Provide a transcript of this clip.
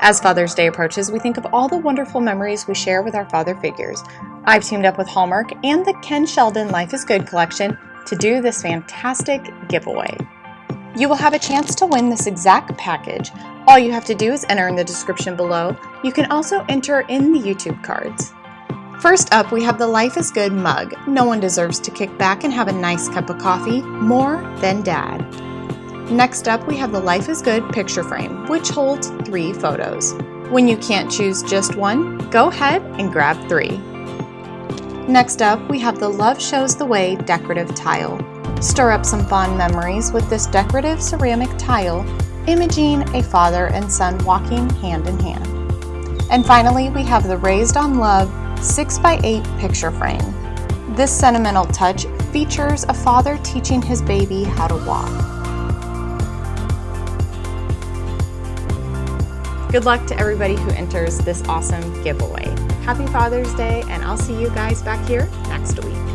As Father's Day approaches, we think of all the wonderful memories we share with our father figures. I've teamed up with Hallmark and the Ken Sheldon Life is Good collection to do this fantastic giveaway. You will have a chance to win this exact package. All you have to do is enter in the description below. You can also enter in the YouTube cards. First up, we have the Life is Good mug. No one deserves to kick back and have a nice cup of coffee more than dad. Next up, we have the Life is Good picture frame, which holds three photos. When you can't choose just one, go ahead and grab three. Next up, we have the Love Shows the Way decorative tile. Stir up some fond memories with this decorative ceramic tile, imaging a father and son walking hand in hand. And finally, we have the Raised on Love 6x8 picture frame. This sentimental touch features a father teaching his baby how to walk. Good luck to everybody who enters this awesome giveaway. Happy Father's Day, and I'll see you guys back here next week.